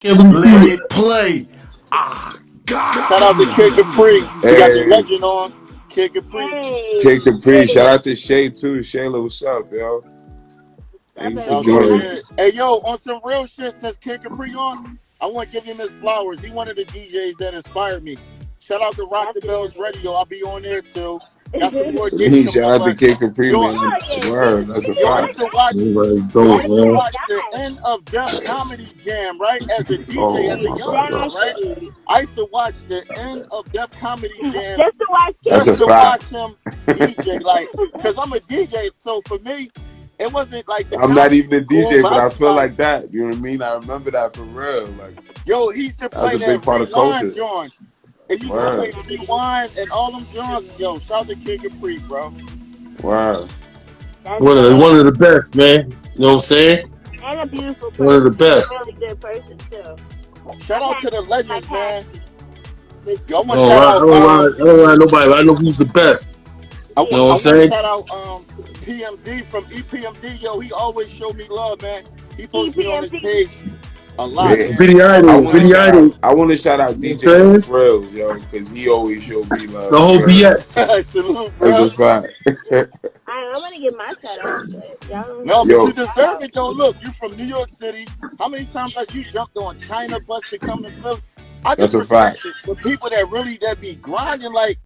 Can we Let see it play. Ah, God. Shout out to Kid Capri. We got the legend on. Kid Capri. Kid Capri. Shout out to Shay too. Shayla, what's up, yo? Thank you Shout for joining. Hey, yo, on some real shit, since Kid Capri on, I want to give him his flowers. He one of the DJs that inspired me. Shout out to Rock the Bells Radio. I'll be on there too. Got some more gigs Hey, coming shout up. out to Kid Capri, Yo, man. Word, that's a yo, I fact. used to watch I dope, used to man. watch the end of Def Comedy Jam, right? As a DJ, Oh as a young God. man, right? I used to watch the end of Def Comedy Jam Just to watch That's just a to watch him DJ, like, cause I'm a DJ. So for me, it wasn't like the I'm not even a was cool, DJ, but but I I was feel like, like that. You know what I mean? I remember that for real. Like yo, he used to that was play a big that part of rewind culture. Joint. It used to play Word, rewind and all them joints. Yo, shout out to Kid Capri, bro. word. That's One of the one of the best, man. You know what I'm saying? And a beautiful person. One of the best. A really good person too. Shout out to the legends, man. Yo, I I want to don't shout I out. don't lie, Um, I don't lie nobody, but I know who's the best. I, You know I what I'm saying? shout out um PMD from EPMD. Yo, he always showed me love, man. He posts me on his EPMD. page a lot, Yeah, man. Video I idol, want to video shout idol. out. I want to shout out DJ what Frills, yo, because he always showed me love. The whole You heard? BX. Salute, That's bro. a fact. I, I'm gonna get my shout out, but No, give but yo, you deserve it though. Look, you from New York City. How many times have you jumped on China bus to come to Philly? I that's a respect fact. it for people that really that be grinding. Like